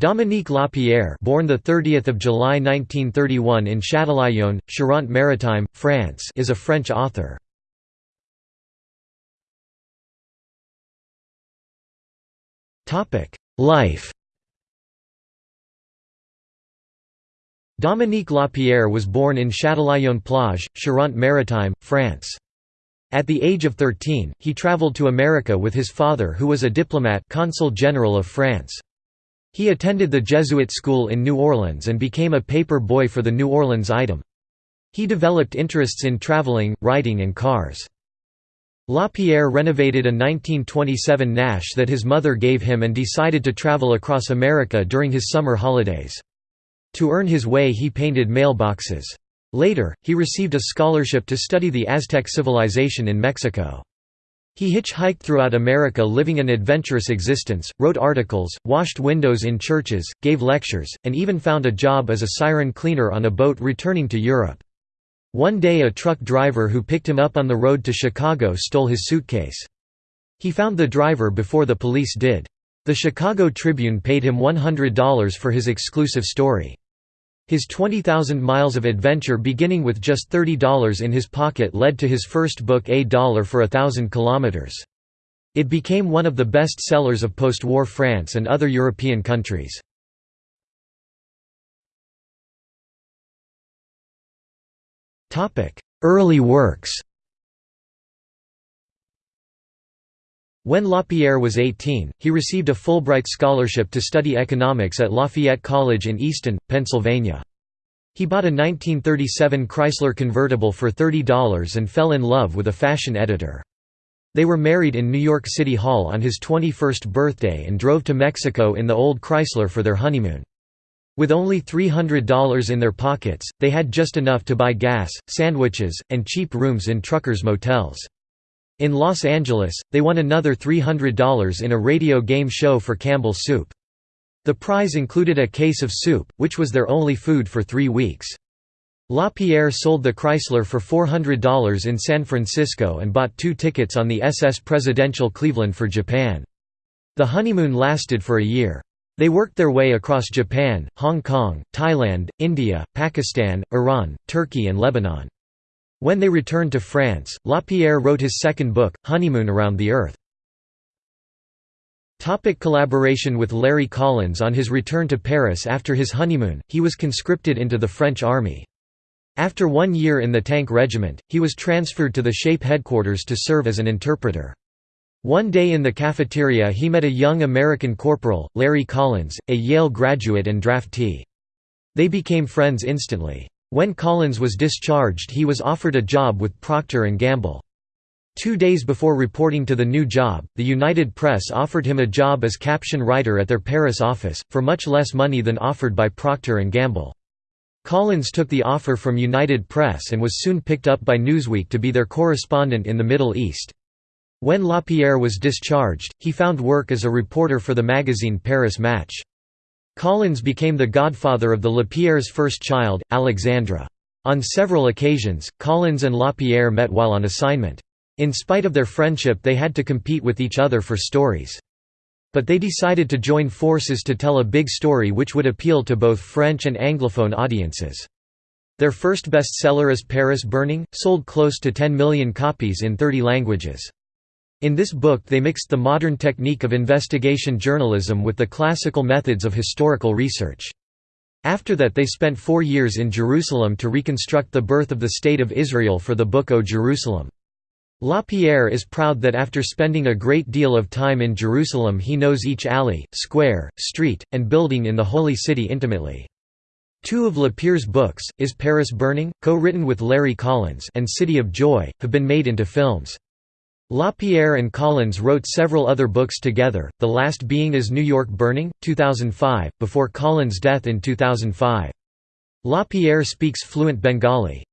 Dominique Lapierre born the 30th of July 1931 in Châtillon, Charente-Maritime, France is a French author. Topic: Life. Dominique Lapierre was born in Châtillon-Plage, Charente-Maritime, France. At the age of 13, he traveled to America with his father who was a diplomat consul general of France. He attended the Jesuit school in New Orleans and became a paper boy for the New Orleans Item. He developed interests in traveling, writing and cars. Lapierre renovated a 1927 Nash that his mother gave him and decided to travel across America during his summer holidays. To earn his way he painted mailboxes. Later, he received a scholarship to study the Aztec civilization in Mexico. He hitchhiked throughout America living an adventurous existence, wrote articles, washed windows in churches, gave lectures, and even found a job as a siren cleaner on a boat returning to Europe. One day a truck driver who picked him up on the road to Chicago stole his suitcase. He found the driver before the police did. The Chicago Tribune paid him $100 for his exclusive story. His 20,000 miles of adventure beginning with just $30 in his pocket led to his first book A Dollar for a Thousand Kilometers. It became one of the best sellers of post-war France and other European countries. Early works When Lapierre was 18, he received a Fulbright scholarship to study economics at Lafayette College in Easton, Pennsylvania. He bought a 1937 Chrysler convertible for $30 and fell in love with a fashion editor. They were married in New York City Hall on his 21st birthday and drove to Mexico in the old Chrysler for their honeymoon. With only $300 in their pockets, they had just enough to buy gas, sandwiches, and cheap rooms in truckers' motels. In Los Angeles, they won another $300 in a radio game show for Campbell's Soup. The prize included a case of soup, which was their only food for three weeks. LaPierre sold the Chrysler for $400 in San Francisco and bought two tickets on the SS Presidential Cleveland for Japan. The honeymoon lasted for a year. They worked their way across Japan, Hong Kong, Thailand, India, Pakistan, Iran, Turkey and Lebanon. When they returned to France, Lapierre wrote his second book, Honeymoon Around the Earth. Topic collaboration with Larry Collins On his return to Paris after his honeymoon, he was conscripted into the French army. After one year in the tank regiment, he was transferred to the SHAPE headquarters to serve as an interpreter. One day in the cafeteria he met a young American corporal, Larry Collins, a Yale graduate and draftee. They became friends instantly. When Collins was discharged he was offered a job with Procter & Gamble. Two days before reporting to the new job, the United Press offered him a job as caption writer at their Paris office, for much less money than offered by Procter & Gamble. Collins took the offer from United Press and was soon picked up by Newsweek to be their correspondent in the Middle East. When Lapierre was discharged, he found work as a reporter for the magazine Paris Match. Collins became the godfather of the Lapierre's first child, Alexandra. On several occasions, Collins and Lapierre met while on assignment. In spite of their friendship they had to compete with each other for stories. But they decided to join forces to tell a big story which would appeal to both French and Anglophone audiences. Their first bestseller is Paris Burning, sold close to 10 million copies in 30 languages. In this book they mixed the modern technique of investigation journalism with the classical methods of historical research. After that they spent four years in Jerusalem to reconstruct the birth of the State of Israel for the book O Jerusalem. Lapierre is proud that after spending a great deal of time in Jerusalem he knows each alley, square, street, and building in the Holy City intimately. Two of Lapierre's books, Is Paris Burning? co-written with Larry Collins and City of Joy, have been made into films. Lapierre and Collins wrote several other books together, the last being Is New York Burning? 2005, before Collins' death in 2005. Lapierre speaks fluent Bengali.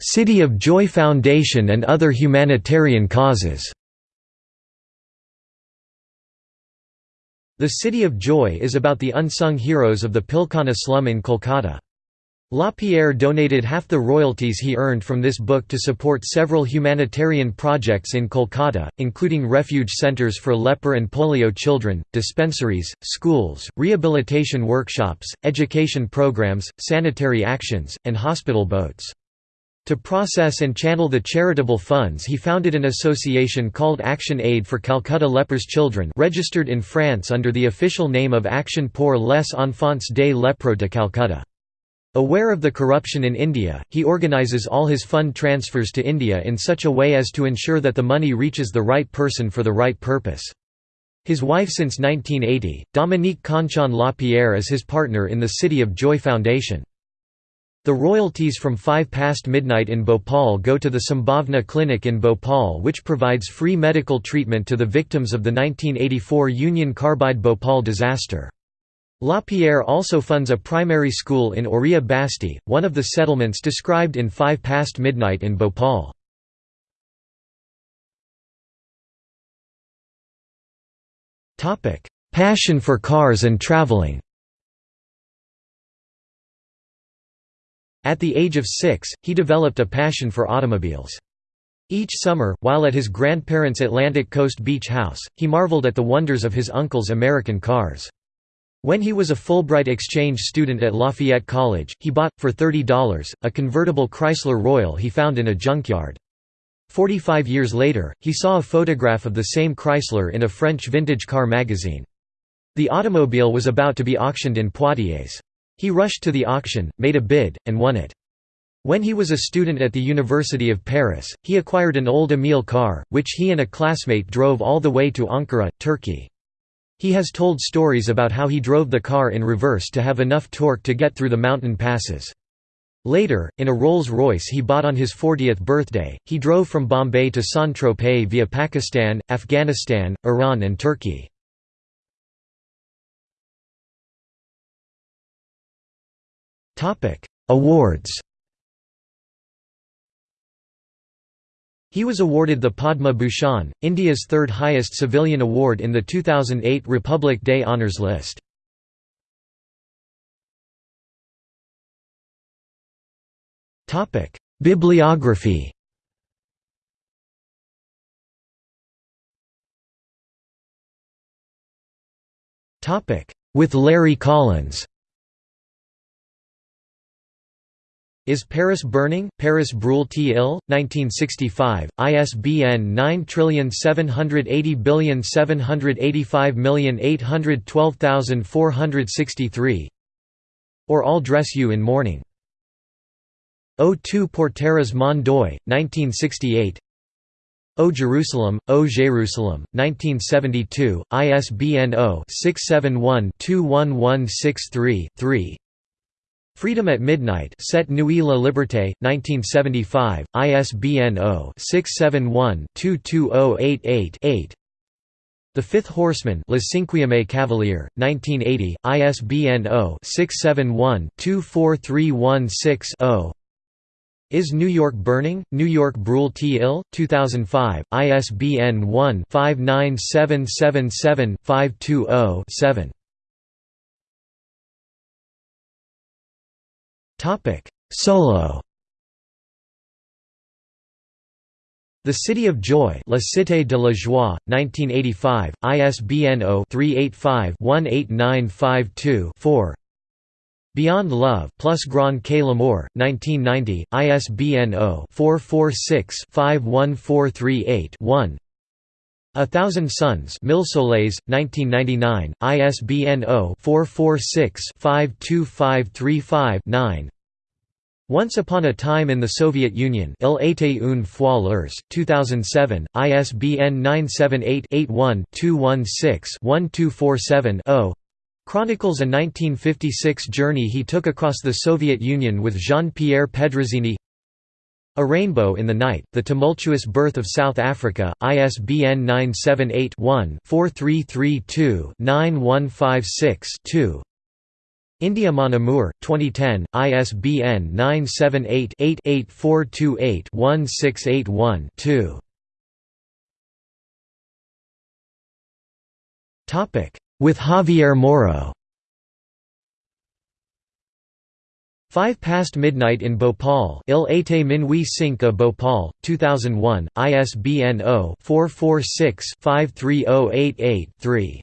City of Joy Foundation and other humanitarian causes The City of Joy is about the unsung heroes of the Pilkhana slum in Kolkata. Lapierre donated half the royalties he earned from this book to support several humanitarian projects in Kolkata, including refuge centres for leper and polio children, dispensaries, schools, rehabilitation workshops, education programs, sanitary actions, and hospital boats. To process and channel the charitable funds he founded an association called Action Aid for Calcutta Lepers Children registered in France under the official name of Action pour les enfants des lépreux de Calcutta. Aware of the corruption in India, he organises all his fund transfers to India in such a way as to ensure that the money reaches the right person for the right purpose. His wife since 1980, Dominique Conchon Lapierre is his partner in the City of Joy Foundation. The royalties from 5 past midnight in Bhopal go to the Sambhavna Clinic in Bhopal which provides free medical treatment to the victims of the 1984 Union Carbide Bhopal disaster. Lapierre also funds a primary school in Oriya Basti, one of the settlements described in Five Past Midnight in Bhopal. Passion for cars and traveling At the age of six, he developed a passion for automobiles. Each summer, while at his grandparents' Atlantic Coast beach house, he marveled at the wonders of his uncle's American cars. When he was a Fulbright exchange student at Lafayette College, he bought, for $30, a convertible Chrysler Royal he found in a junkyard. Forty-five years later, he saw a photograph of the same Chrysler in a French vintage car magazine. The automobile was about to be auctioned in Poitiers. He rushed to the auction, made a bid, and won it. When he was a student at the University of Paris, he acquired an old Amilcar, which he and a classmate drove all the way to Ankara, Turkey. He has told stories about how he drove the car in reverse to have enough torque to get through the mountain passes. Later, in a Rolls-Royce he bought on his 40th birthday, he drove from Bombay to Saint-Tropez via Pakistan, Afghanistan, Iran and Turkey. Awards He was awarded the Padma Bhushan, India's third highest civilian award in the 2008 Republic Day Honours List. Bibliography With Larry Collins Is Paris Burning? Paris Brûle t il 1965, ISBN 9780785812463 Or I'll Dress You in Mourning. O tu porteras mon deuil, 1968 O Jerusalem, O Jerusalem, 1972, ISBN 0-671-21163-3 Freedom at Midnight Cette Nuit la Liberté, 1975, ISBN 0-671-22088-8 The Fifth Horseman Le Cinquième Cavalier, 1980, ISBN 0-671-24316-0 Is New York Burning? New York Brûle t il 2005, ISBN 1-59777-520-7 Topic: Solo. The City of Joy La Cité de la Joie, 1985, ISBN 0-385-18952-4 Beyond Love plus Grands que L'Amour, 1990, ISBN 0-446-51438-1 A Thousand Suns Mille Soleils, 1999, ISBN 0-446-52535-9 Once Upon a Time in the Soviet Union Il était une fois l'URSS, 2007, ISBN 978-81-216-1247-0 Chronicles a 1956 journey he took across the Soviet Union with Jean-Pierre Pedrazzini a Rainbow in the Night, The Tumultuous Birth of South Africa, ISBN 978-1-4332-9156-2 India mon amour, 2010, ISBN 978-8-8428-1681-2 With Javier Moro 5 past midnight in Bhopal Il était minuit 5 Bhopal, 2001, ISBN 0-446-53088-3.